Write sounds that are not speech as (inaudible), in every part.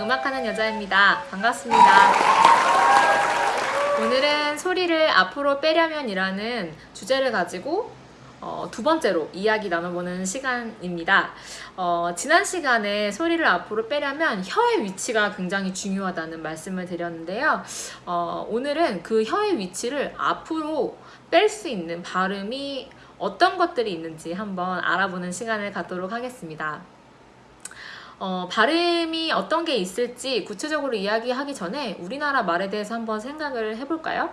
음악하는 여자입니다. 반갑습니다. 오늘은 소리를 앞으로 빼려면 이라는 주제를 가지고 어, 두 번째로 이야기 나눠보는 시간입니다. 어, 지난 시간에 소리를 앞으로 빼려면 혀의 위치가 굉장히 중요하다는 말씀을 드렸는데요. 어, 오늘은 그 혀의 위치를 앞으로 뺄 수 있는 발음이 어떤 것들이 있는지 한번 알아보는 시간을 갖도록 하겠습니다. 어, 발음이 어떤 게 있을지 구체적으로 이야기하기 전에 우리나라 말에 대해서 한번 생각을 해볼까요?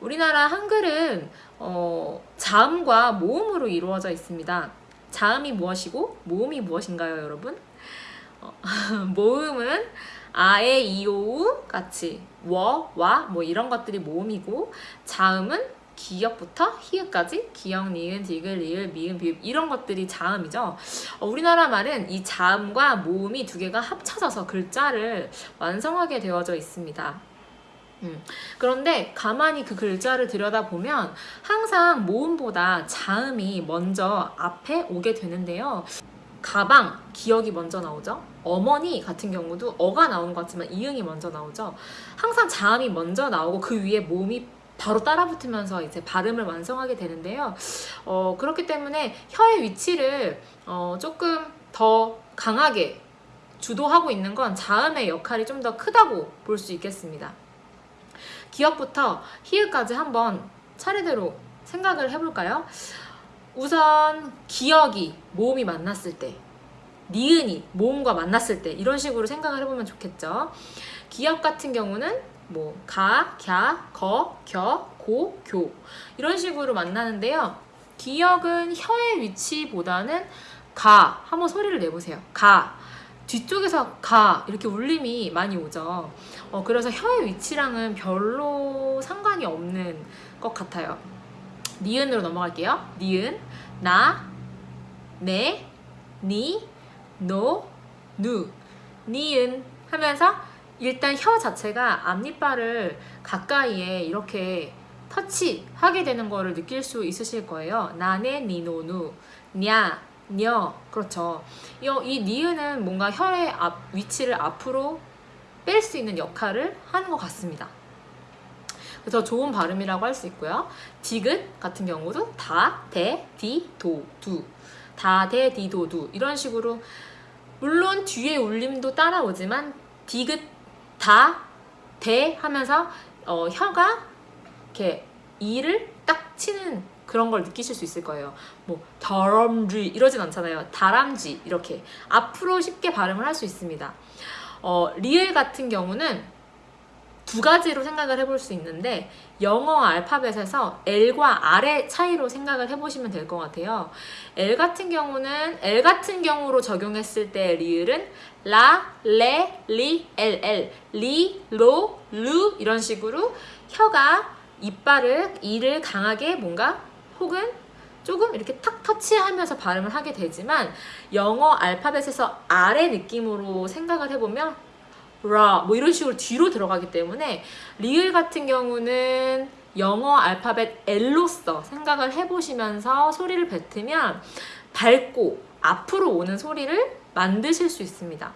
우리나라 한글은 어, 자음과 모음으로 이루어져 있습니다. 자음이 무엇이고 모음이 무엇인가요, 여러분? 어, (laughs) 모음은 아에 이오우 같이 워, 와, 뭐 이런 것들이 모음이고 자음은 기역부터 히읗까지 기역, 니은, 디귿, 리을, 미음, 비읍 이런 것들이 자음이죠. 어, 우리나라 말은 이 자음과 모음이 두 개가 합쳐져서 글자를 완성하게 되어져 있습니다. 음, 그런데 가만히 그 글자를 들여다보면 항상 모음보다 자음이 먼저 앞에 오게 되는데요. 가방, 기억이 먼저 나오죠. 어머니 같은 경우도 어가 나오는 것 같지만 이응이 먼저 나오죠. 항상 자음이 먼저 나오고 그 위에 모음이 바로 따라붙으면서 이제 발음을 완성하게 되는데요. 어, 그렇기 때문에 혀의 위치를 어, 조금 더 강하게 주도하고 있는 건 자음의 역할이 좀 더 크다고 볼 수 있겠습니다. 기억부터 히읗까지 한번 차례대로 생각을 해볼까요? 우선 기억이 모음이 만났을 때 니은이 모음과 만났을 때 이런 식으로 생각을 해보면 좋겠죠. 기억 같은 경우는 뭐 가, 갸, 거, 겨, 고, 교 이런 식으로 만나는데요. 기억은 혀의 위치보다는 가 한번 소리를 내보세요. 가 뒤쪽에서 가 이렇게 울림이 많이 오죠. 어, 그래서 혀의 위치랑은 별로 상관이 없는 것 같아요. 니은으로 넘어갈게요. 니은 나, 네, 니, 노, 누 니은 하면서 일단 혀 자체가 앞니빨을 가까이에 이렇게 터치하게 되는 거를 느낄 수 있으실 거예요. 나네 니노누 냐 녀 그렇죠. 이, 이 니은은 뭔가 혀의 앞, 위치를 앞으로 뺄 수 있는 역할을 하는 것 같습니다. 그래서 좋은 발음이라고 할 수 있고요. 디귿 같은 경우도 다, 대, 디, 도, 두 다, 대, 디, 도, 두 이런 식으로 물론 뒤에 울림도 따라오지만 디귿 다, 대 하면서 어, 혀가 이렇게 이를 딱 치는 그런 걸 느끼실 수 있을 거예요. 뭐 다람쥐 이러진 않잖아요. 다람쥐 이렇게 앞으로 쉽게 발음을 할 수 있습니다. 어, 리을 같은 경우는 두 가지로 생각을 해볼 수 있는데 영어 알파벳에서 L과 R의 차이로 생각을 해보시면 될 것 같아요. L 같은 경우는 L 같은 경우로 적용했을 때 리을은 라, 레, 리, 엘, 엘, 리, 로, 루 이런 식으로 혀가 이빨을 이를 강하게 뭔가 혹은 조금 이렇게 탁 터치하면서 발음을 하게 되지만 영어 알파벳에서 R의 느낌으로 생각을 해보면 라, 뭐 이런 식으로 뒤로 들어가기 때문에 리을 같은 경우는 영어 알파벳 L로서 생각을 해보시면서 소리를 뱉으면 밝고 앞으로 오는 소리를 만드실 수 있습니다.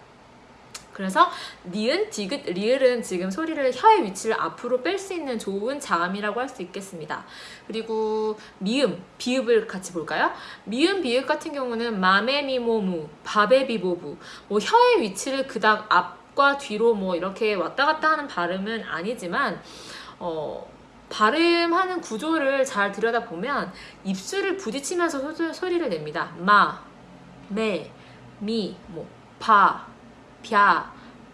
그래서 니은, 디귿, 리을은 지금 소리를 혀의 위치를 앞으로 뺄 수 있는 좋은 자음이라고 할 수 있겠습니다. 그리고 미음, 비읍을 같이 볼까요? 미음, 비읍 같은 경우는 마메미모무, 바베비보부 뭐 혀의 위치를 그닥 앞 과 뒤로 뭐 이렇게 왔다 갔다 하는 발음은 아니지만 어, 발음하는 구조를 잘 들여다보면 입술을 부딪히면서 소, 소리를 냅니다. 마, 메, 미, 뭐, 바, 벼,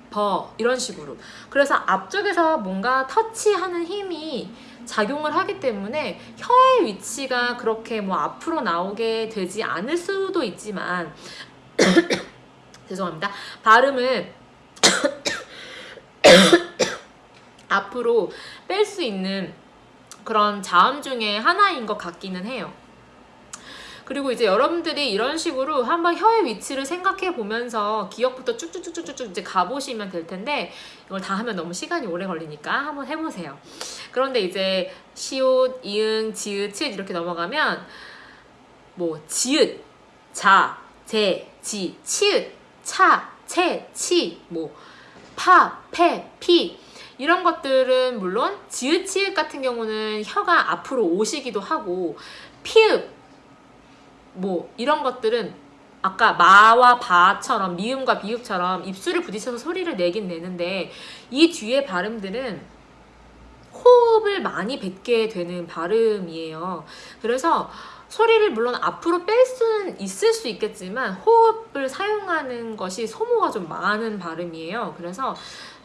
버 이런 식으로 그래서 앞쪽에서 뭔가 터치하는 힘이 작용을 하기 때문에 혀의 위치가 그렇게 뭐 앞으로 나오게 되지 않을 수도 있지만 (coughs) 죄송합니다 발음을 (coughs) 앞으로 뺄 수 있는 그런 자음 중에 하나인 것 같기는 해요 그리고 이제 여러분들이 이런 식으로 한번 혀의 위치를 생각해 보면서 기억부터 쭉쭉쭉쭉쭉 이제 가보시면 될 텐데 이걸 다 하면 너무 시간이 오래 걸리니까 한번 해보세요. 그런데 이제 시옷, 이응, 지읒, 치읒 이렇게 넘어가면 뭐 지읒, 자, 제, 지, 치읒, 차, 채, 치, 뭐 파, 페, 피 이런 것들은 물론 지읒, 치읓 같은 경우는 혀가 앞으로 오시기도 하고 피읖 뭐 이런 것들은 아까 마와 바처럼 미음과 비읍처럼 입술을 부딪혀서 소리를 내긴 내는데 이 뒤에 발음들은 호흡을 많이 뱉게 되는 발음이에요. 그래서 소리를 물론 앞으로 뺄 수는 있을 수 있겠지만 호흡을 사용하는 것이 소모가 좀 많은 발음이에요. 그래서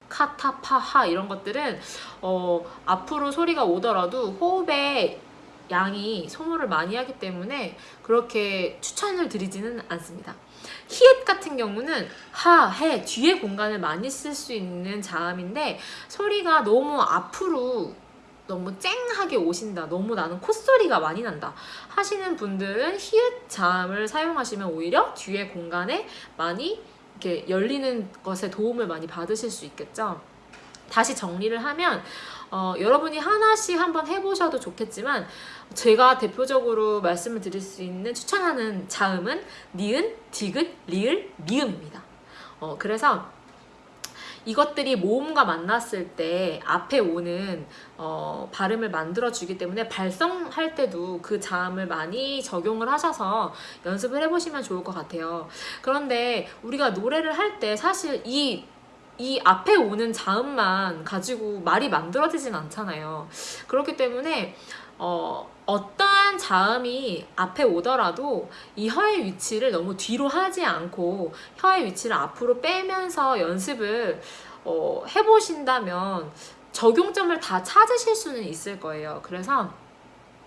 카타파하 이런 것들은 어, 앞으로 소리가 오더라도 호흡에 양이 소모를 많이 하기 때문에 그렇게 추천을 드리지는 않습니다. 히읗 같은 경우는 하, 해 뒤에 공간을 많이 쓸 수 있는 자음인데 소리가 너무 앞으로 너무 쨍하게 오신다 너무 나는 콧소리가 많이 난다 하시는 분들은 히읗 자음을 사용하시면 오히려 뒤에 공간에 많이 이렇게 열리는 것에 도움을 많이 받으실 수 있겠죠 다시 정리를 하면 어, 여러분이 하나씩 한번 해보셔도 좋겠지만 제가 대표적으로 말씀을 드릴 수 있는 추천하는 자음은 니은, 디귿, 리을, 미음입니다. 어, 그래서 이것들이 모음과 만났을 때 앞에 오는 어, 발음을 만들어 주기 때문에 발성할 때도 그 자음을 많이 적용을 하셔서 연습을 해보시면 좋을 것 같아요. 그런데 우리가 노래를 할 때 사실 이 이 앞에 오는 자음만 가지고 말이 만들어지진 않잖아요. 그렇기 때문에 어, 어떠한 자음이 앞에 오더라도 이 혀의 위치를 너무 뒤로 하지 않고 혀의 위치를 앞으로 빼면서 연습을 어, 해보신다면 적용점을 다 찾으실 수는 있을 거예요. 그래서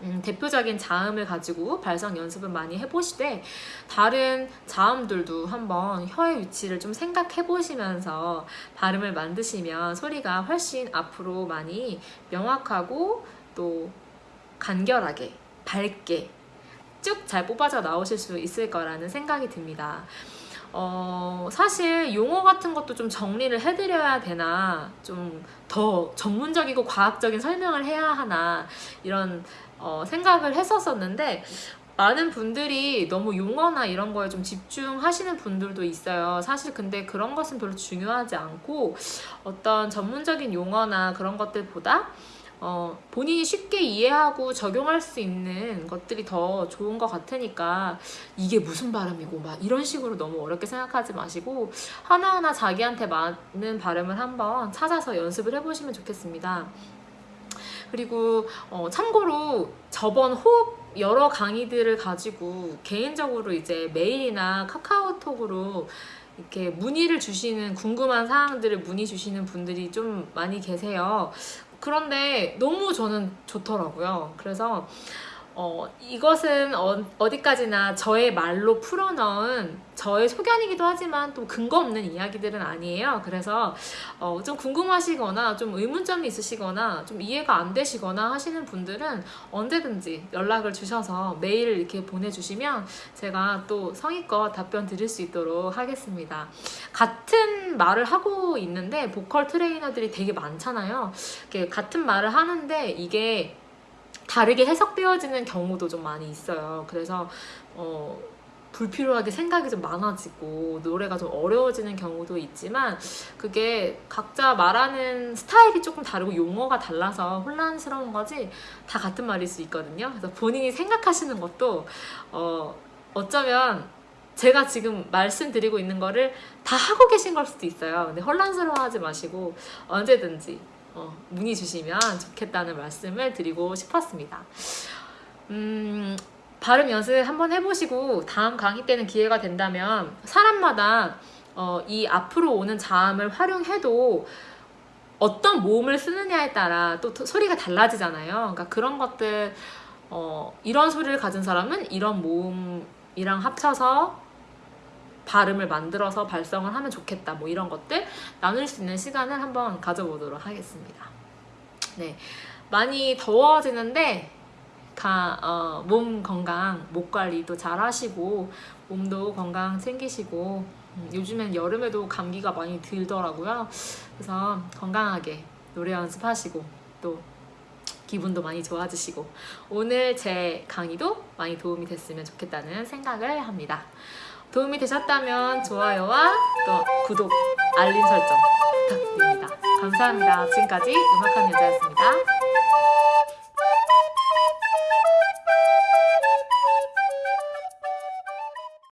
음, 대표적인 자음을 가지고 발성 연습을 많이 해보시되 다른 자음들도 한번 혀의 위치를 좀 생각해 보시면서 발음을 만드시면 소리가 훨씬 앞으로 많이 명확하고 또 간결하게 밝게 쭉 잘 뽑아져 나오실 수 있을 거라는 생각이 듭니다. 어, 사실 용어 같은 것도 좀 정리를 해드려야 되나 좀 더 전문적이고 과학적인 설명을 해야 하나 이런 어, 생각을 했었었는데 많은 분들이 너무 용어나 이런 거에 좀 집중하시는 분들도 있어요. 사실 근데 그런 것은 별로 중요하지 않고 어떤 전문적인 용어나 그런 것들보다 어, 본인이 쉽게 이해하고 적용할 수 있는 것들이 더 좋은 것 같으니까 이게 무슨 발음이고 막 이런 식으로 너무 어렵게 생각하지 마시고 하나하나 자기한테 맞는 발음을 한번 찾아서 연습을 해보시면 좋겠습니다. 그리고 어, 참고로 저번 호흡 여러 강의들을 가지고 개인적으로 이제 메일이나 카카오톡으로 이렇게 문의를 주시는 궁금한 사항들을 문의 주시는 분들이 좀 많이 계세요. 그런데 너무 저는 좋더라고요. 그래서 어, 이것은 어, 어디까지나 저의 말로 풀어넣은 저의 소견이기도 하지만 또 근거 없는 이야기들은 아니에요. 그래서 어, 좀 궁금하시거나 좀 의문점이 있으시거나 좀 이해가 안 되시거나 하시는 분들은 언제든지 연락을 주셔서 메일을 이렇게 보내주시면 제가 또 성의껏 답변 드릴 수 있도록 하겠습니다. 같은 말을 하고 있는데 보컬 트레이너들이 되게 많잖아요. 같은 말을 하는데 이게 다르게 해석되어지는 경우도 좀 많이 있어요. 그래서 어, 불필요하게 생각이 좀 많아지고 노래가 좀 어려워지는 경우도 있지만 그게 각자 말하는 스타일이 조금 다르고 용어가 달라서 혼란스러운 거지 다 같은 말일 수 있거든요. 그래서 본인이 생각하시는 것도 어, 어쩌면 제가 지금 말씀드리고 있는 거를 다 하고 계신 걸 수도 있어요. 근데 혼란스러워하지 마시고 언제든지 어, 문의 주시면 좋겠다는 말씀을 드리고 싶었습니다. 음, 발음 연습 한번 해보시고 다음 강의 때는 기회가 된다면 사람마다 어, 이 앞으로 오는 자음을 활용해도 어떤 모음을 쓰느냐에 따라 또 소리가 달라지잖아요. 그러니까 그런 것들 어, 이런 소리를 가진 사람은 이런 모음이랑 합쳐서 발음을 만들어서 발성을 하면 좋겠다 뭐 이런 것들 나눌 수 있는 시간을 한번 가져보도록 하겠습니다. 네. 많이 더워지는데 가, 어, 몸 건강, 목 관리도 잘 하시고 몸도 건강 챙기시고 음, 요즘엔 여름에도 감기가 많이 들더라고요. 그래서 건강하게 노래 연습하시고 또 기분도 많이 좋아지시고 오늘 제 강의도 많이 도움이 됐으면 좋겠다는 생각을 합니다. 도움이 되셨다면 좋아요와 또 구독 알림 설정 부탁드립니다. 감사합니다. 지금까지 음악하는 여자였습니다.